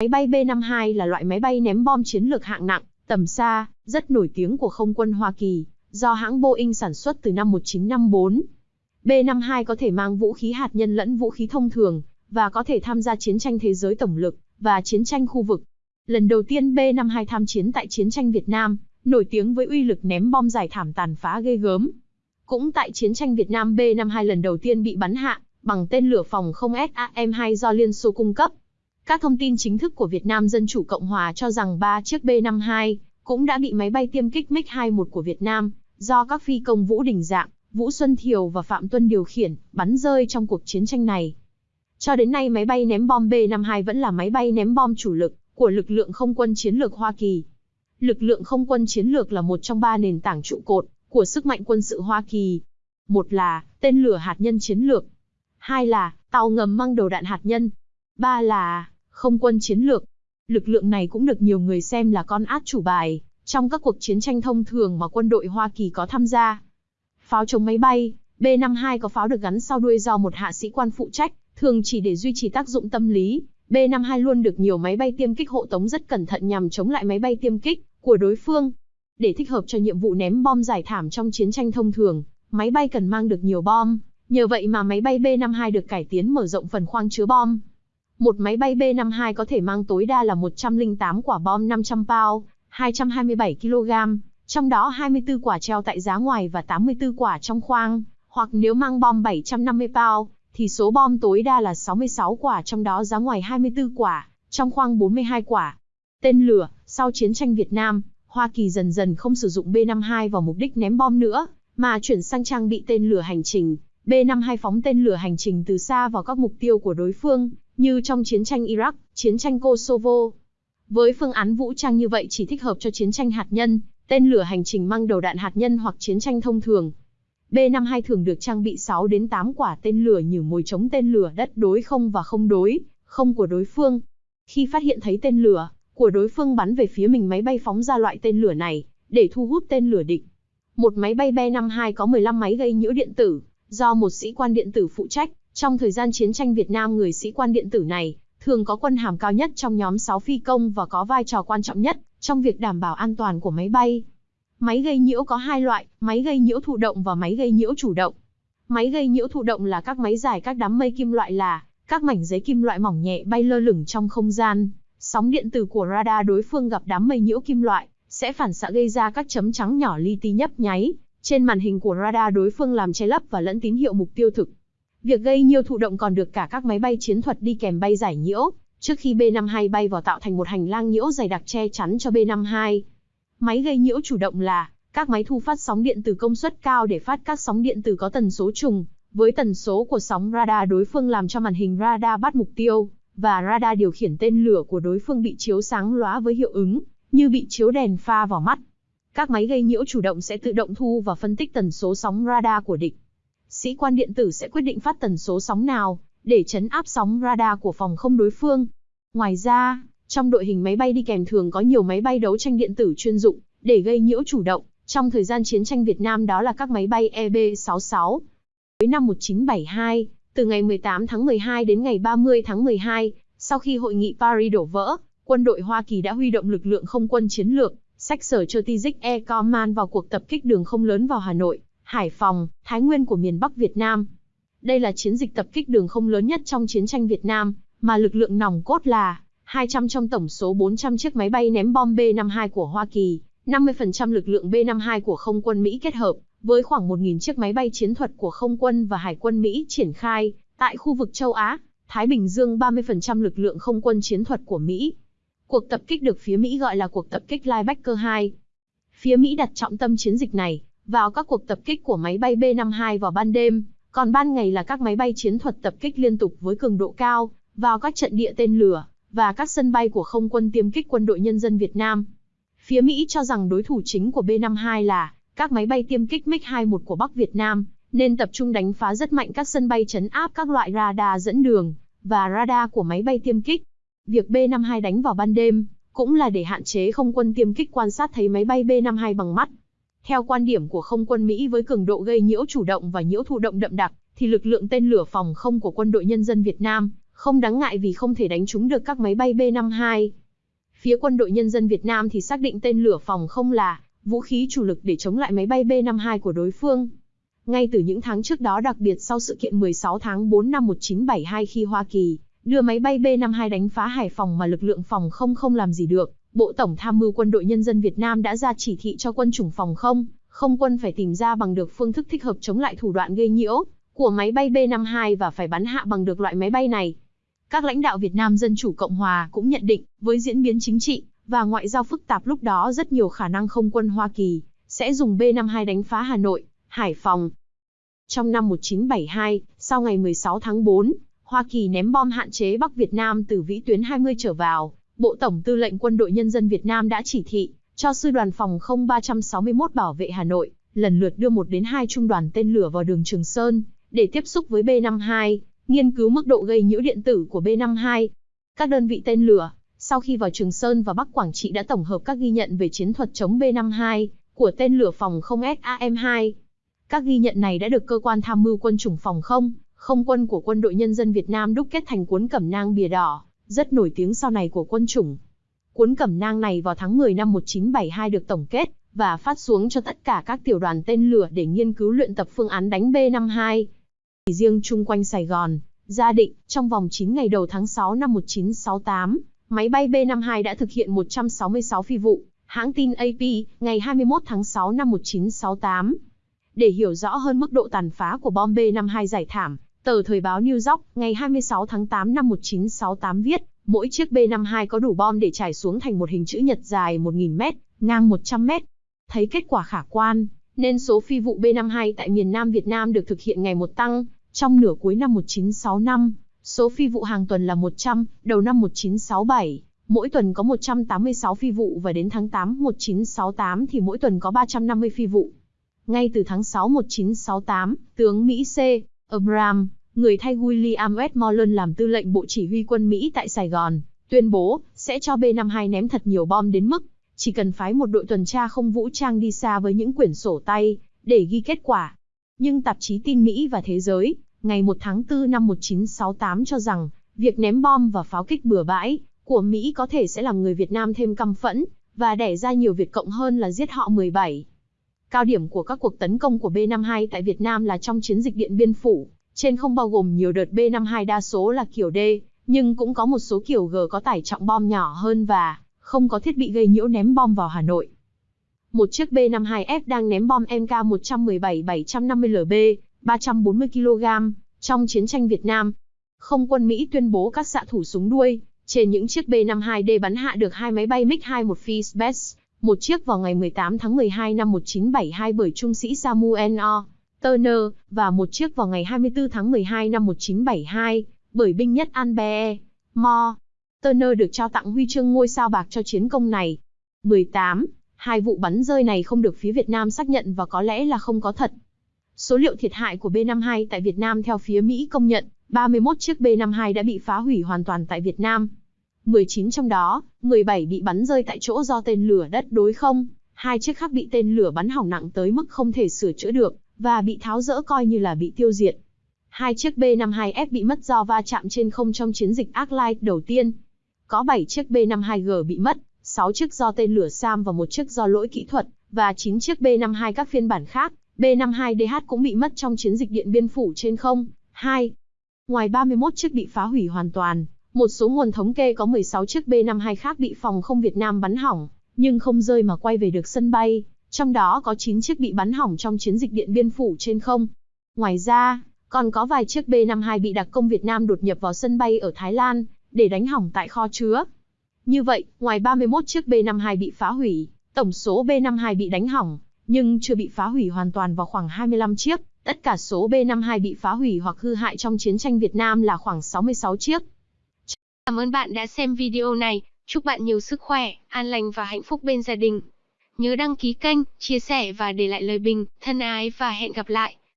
Máy bay B-52 là loại máy bay ném bom chiến lược hạng nặng, tầm xa, rất nổi tiếng của không quân Hoa Kỳ, do hãng Boeing sản xuất từ năm 1954. B-52 có thể mang vũ khí hạt nhân lẫn vũ khí thông thường, và có thể tham gia chiến tranh thế giới tổng lực, và chiến tranh khu vực. Lần đầu tiên B-52 tham chiến tại chiến tranh Việt Nam, nổi tiếng với uy lực ném bom giải thảm tàn phá ghê gớm. Cũng tại chiến tranh Việt Nam B-52 lần đầu tiên bị bắn hạ, bằng tên lửa phòng không SAM-2 do Liên Xô cung cấp. Các thông tin chính thức của Việt Nam Dân Chủ Cộng Hòa cho rằng ba chiếc B-52 cũng đã bị máy bay tiêm kích MiG-21 của Việt Nam, do các phi công Vũ Đình Dạng, Vũ Xuân Thiều và Phạm Tuân điều khiển, bắn rơi trong cuộc chiến tranh này. Cho đến nay máy bay ném bom B-52 vẫn là máy bay ném bom chủ lực của lực lượng không quân chiến lược Hoa Kỳ. Lực lượng không quân chiến lược là một trong ba nền tảng trụ cột của sức mạnh quân sự Hoa Kỳ. Một là tên lửa hạt nhân chiến lược. Hai là tàu ngầm mang đầu đạn hạt nhân. Ba là không quân chiến lược. Lực lượng này cũng được nhiều người xem là con át chủ bài trong các cuộc chiến tranh thông thường mà quân đội Hoa Kỳ có tham gia. Pháo chống máy bay, B-52 có pháo được gắn sau đuôi do một hạ sĩ quan phụ trách, thường chỉ để duy trì tác dụng tâm lý. B-52 luôn được nhiều máy bay tiêm kích hộ tống rất cẩn thận nhằm chống lại máy bay tiêm kích của đối phương. Để thích hợp cho nhiệm vụ ném bom giải thảm trong chiến tranh thông thường, máy bay cần mang được nhiều bom. Nhờ vậy mà máy bay B-52 được cải tiến mở rộng phần khoang chứa bom. Một máy bay B-52 có thể mang tối đa là 108 quả bom 500 pound, 227 kg, trong đó 24 quả treo tại giá ngoài và 84 quả trong khoang, hoặc nếu mang bom 750 pound, thì số bom tối đa là 66 quả trong đó giá ngoài 24 quả, trong khoang 42 quả. Tên lửa, sau chiến tranh Việt Nam, Hoa Kỳ dần dần không sử dụng B-52 vào mục đích ném bom nữa, mà chuyển sang trang bị tên lửa hành trình. B-52 phóng tên lửa hành trình từ xa vào các mục tiêu của đối phương, như trong chiến tranh Iraq, chiến tranh Kosovo. Với phương án vũ trang như vậy chỉ thích hợp cho chiến tranh hạt nhân, tên lửa hành trình mang đầu đạn hạt nhân hoặc chiến tranh thông thường. B-52 thường được trang bị 6 đến 8 quả tên lửa như mồi chống tên lửa đất đối không và không đối, không của đối phương. Khi phát hiện thấy tên lửa của đối phương bắn về phía mình máy bay phóng ra loại tên lửa này, để thu hút tên lửa địch. Một máy bay B-52 có 15 máy gây nhiễu điện tử, do một sĩ quan điện tử phụ trách. Trong thời gian chiến tranh Việt Nam người sĩ quan điện tử này, thường có quân hàm cao nhất trong nhóm 6 phi công và có vai trò quan trọng nhất trong việc đảm bảo an toàn của máy bay. Máy gây nhiễu có hai loại, máy gây nhiễu thụ động và máy gây nhiễu chủ động. Máy gây nhiễu thụ động là các máy giải các đám mây kim loại là các mảnh giấy kim loại mỏng nhẹ bay lơ lửng trong không gian. Sóng điện tử của radar đối phương gặp đám mây nhiễu kim loại sẽ phản xạ gây ra các chấm trắng nhỏ li ti nhấp nháy trên màn hình của radar đối phương làm che lấp và lẫn tín hiệu mục tiêu thực. Việc gây nhiễu thụ động còn được cả các máy bay chiến thuật đi kèm bay giải nhiễu, trước khi B-52 bay vào tạo thành một hành lang nhiễu dày đặc che chắn cho B-52. Máy gây nhiễu chủ động là các máy thu phát sóng điện từ công suất cao để phát các sóng điện từ có tần số trùng với tần số của sóng radar đối phương làm cho màn hình radar bắt mục tiêu và radar điều khiển tên lửa của đối phương bị chiếu sáng lóa với hiệu ứng như bị chiếu đèn pha vào mắt. Các máy gây nhiễu chủ động sẽ tự động thu và phân tích tần số sóng radar của địch. Sĩ quan điện tử sẽ quyết định phát tần số sóng nào để chấn áp sóng radar của phòng không đối phương. Ngoài ra, trong đội hình máy bay đi kèm thường có nhiều máy bay đấu tranh điện tử chuyên dụng để gây nhiễu chủ động. Trong thời gian chiến tranh Việt Nam đó là các máy bay EB-66. Cuối năm 1972, từ ngày 18 tháng 12 đến ngày 30 tháng 12, sau khi hội nghị Paris đổ vỡ, quân đội Hoa Kỳ đã huy động lực lượng không quân chiến lược, sách sở Strategic Air Command vào cuộc tập kích đường không lớn vào Hà Nội, Hải Phòng, Thái Nguyên của miền Bắc Việt Nam. Đây là chiến dịch tập kích đường không lớn nhất trong chiến tranh Việt Nam, mà lực lượng nòng cốt là 200 trong tổng số 400 chiếc máy bay ném bom B-52 của Hoa Kỳ, 50% lực lượng B-52 của không quân Mỹ kết hợp, với khoảng 1.000 chiếc máy bay chiến thuật của không quân và hải quân Mỹ triển khai, tại khu vực châu Á, Thái Bình Dương 30% lực lượng không quân chiến thuật của Mỹ. Cuộc tập kích được phía Mỹ gọi là cuộc tập kích Linebacker 2. Phía Mỹ đặt trọng tâm chiến dịch này vào các cuộc tập kích của máy bay B-52 vào ban đêm, còn ban ngày là các máy bay chiến thuật tập kích liên tục với cường độ cao vào các trận địa tên lửa và các sân bay của không quân tiêm kích quân đội nhân dân Việt Nam. Phía Mỹ cho rằng đối thủ chính của B-52 là các máy bay tiêm kích MiG-21 của Bắc Việt Nam, nên tập trung đánh phá rất mạnh các sân bay chấn áp các loại radar dẫn đường và radar của máy bay tiêm kích. Việc B-52 đánh vào ban đêm cũng là để hạn chế không quân tiêm kích quan sát thấy máy bay B-52 bằng mắt. Theo quan điểm của không quân Mỹ với cường độ gây nhiễu chủ động và nhiễu thụ động đậm đặc, thì lực lượng tên lửa phòng không của quân đội nhân dân Việt Nam không đáng ngại vì không thể đánh trúng được các máy bay B-52. Phía quân đội nhân dân Việt Nam thì xác định tên lửa phòng không là vũ khí chủ lực để chống lại máy bay B-52 của đối phương. Ngay từ những tháng trước đó đặc biệt sau sự kiện 16 tháng 4 năm 1972 khi Hoa Kỳ đưa máy bay B-52 đánh phá Hải Phòng mà lực lượng phòng không không làm gì được, Bộ Tổng Tham mưu Quân đội Nhân dân Việt Nam đã ra chỉ thị cho quân chủng phòng không, không quân phải tìm ra bằng được phương thức thích hợp chống lại thủ đoạn gây nhiễu của máy bay B-52 và phải bắn hạ bằng được loại máy bay này. Các lãnh đạo Việt Nam Dân Chủ Cộng Hòa cũng nhận định, với diễn biến chính trị và ngoại giao phức tạp lúc đó rất nhiều khả năng không quân Hoa Kỳ sẽ dùng B-52 đánh phá Hà Nội, Hải Phòng. Trong năm 1972, sau ngày 16 tháng 4, Hoa Kỳ ném bom hạn chế Bắc Việt Nam từ vĩ tuyến 20 trở vào, Bộ Tổng Tư lệnh Quân đội Nhân dân Việt Nam đã chỉ thị cho sư đoàn phòng không 361 bảo vệ Hà Nội, lần lượt đưa một đến hai trung đoàn tên lửa vào đường Trường Sơn, để tiếp xúc với B-52, nghiên cứu mức độ gây nhiễu điện tử của B-52. Các đơn vị tên lửa, sau khi vào Trường Sơn và Bắc Quảng Trị đã tổng hợp các ghi nhận về chiến thuật chống B-52 của tên lửa phòng không SAM-2. Các ghi nhận này đã được cơ quan tham mưu quân chủng phòng không, không quân của Quân đội Nhân dân Việt Nam đúc kết thành cuốn cẩm nang bìa đỏ, rất nổi tiếng sau này của quân chủng. Cuốn cẩm nang này vào tháng 10 năm 1972 được tổng kết và phát xuống cho tất cả các tiểu đoàn tên lửa để nghiên cứu luyện tập phương án đánh B-52. Chỉ riêng chung quanh Sài Gòn, Gia Định, trong vòng 9 ngày đầu tháng 6 năm 1968, máy bay B-52 đã thực hiện 166 phi vụ, hãng tin AP, ngày 21 tháng 6 năm 1968. Để hiểu rõ hơn mức độ tàn phá của bom B-52 giải thảm, tờ Thời báo New York, ngày 26 tháng 8 năm 1968 viết, mỗi chiếc B-52 có đủ bom để trải xuống thành một hình chữ nhật dài 1.000 mét, ngang 100 mét. Thấy kết quả khả quan, nên số phi vụ B-52 tại miền Nam Việt Nam được thực hiện ngày một tăng, trong nửa cuối năm 1965, số phi vụ hàng tuần là 100, đầu năm 1967, mỗi tuần có 186 phi vụ và đến tháng 8 1968 thì mỗi tuần có 350 phi vụ. Ngay từ tháng 6 1968, tướng Mỹ C. Abraham, người thay William Westmoreland làm tư lệnh Bộ Chỉ huy quân Mỹ tại Sài Gòn, tuyên bố sẽ cho B-52 ném thật nhiều bom đến mức chỉ cần phái một đội tuần tra không vũ trang đi xa với những quyển sổ tay để ghi kết quả. Nhưng tạp chí tin Mỹ và Thế giới, ngày 1 tháng 4 năm 1968 cho rằng, việc ném bom và pháo kích bừa bãi của Mỹ có thể sẽ làm người Việt Nam thêm căm phẫn và đẻ ra nhiều Việt Cộng hơn là giết họ 17. Cao điểm của các cuộc tấn công của B-52 tại Việt Nam là trong chiến dịch Điện Biên Phủ, trên không bao gồm nhiều đợt B-52 đa số là kiểu D, nhưng cũng có một số kiểu G có tải trọng bom nhỏ hơn và không có thiết bị gây nhiễu ném bom vào Hà Nội. Một chiếc B-52F đang ném bom MK-117-750LB, 340 kg, trong chiến tranh Việt Nam. Không quân Mỹ tuyên bố các xạ thủ súng đuôi, trên những chiếc B-52D bắn hạ được hai máy bay MiG-21 Fishbest, một chiếc vào ngày 18 tháng 12 năm 1972 bởi trung sĩ Samuel O. Turner, và một chiếc vào ngày 24 tháng 12 năm 1972, bởi binh nhất Albert Mo. Turner được trao tặng huy chương ngôi sao bạc cho chiến công này. 18. Hai vụ bắn rơi này không được phía Việt Nam xác nhận và có lẽ là không có thật. Số liệu thiệt hại của B-52 tại Việt Nam theo phía Mỹ công nhận, 31 chiếc B-52 đã bị phá hủy hoàn toàn tại Việt Nam. 19 trong đó, 17 bị bắn rơi tại chỗ do tên lửa đất đối không, hai chiếc khác bị tên lửa bắn hỏng nặng tới mức không thể sửa chữa được, và bị tháo rỡ coi như là bị tiêu diệt. Hai chiếc B-52F bị mất do va chạm trên không trong chiến dịch Arclight đầu tiên. Có 7 chiếc B-52G bị mất, 6 chiếc do tên lửa SAM và một chiếc do lỗi kỹ thuật, và 9 chiếc B-52 các phiên bản khác, B-52DH cũng bị mất trong chiến dịch Điện Biên Phủ trên không. 2. Ngoài 31 chiếc bị phá hủy hoàn toàn, một số nguồn thống kê có 16 chiếc B-52 khác bị phòng không Việt Nam bắn hỏng, nhưng không rơi mà quay về được sân bay, trong đó có 9 chiếc bị bắn hỏng trong chiến dịch Điện Biên Phủ trên không. Ngoài ra, còn có vài chiếc B-52 bị đặc công Việt Nam đột nhập vào sân bay ở Thái Lan, để đánh hỏng tại kho chứa. Như vậy, ngoài 31 chiếc B-52 bị phá hủy, tổng số B-52 bị đánh hỏng, nhưng chưa bị phá hủy hoàn toàn vào khoảng 25 chiếc. Tất cả số B-52 bị phá hủy hoặc hư hại trong chiến tranh Việt Nam là khoảng 66 chiếc. Cảm ơn bạn đã xem video này. Chúc bạn nhiều sức khỏe, an lành và hạnh phúc bên gia đình. Nhớ đăng ký kênh, chia sẻ và để lại lời bình, thân ái và hẹn gặp lại.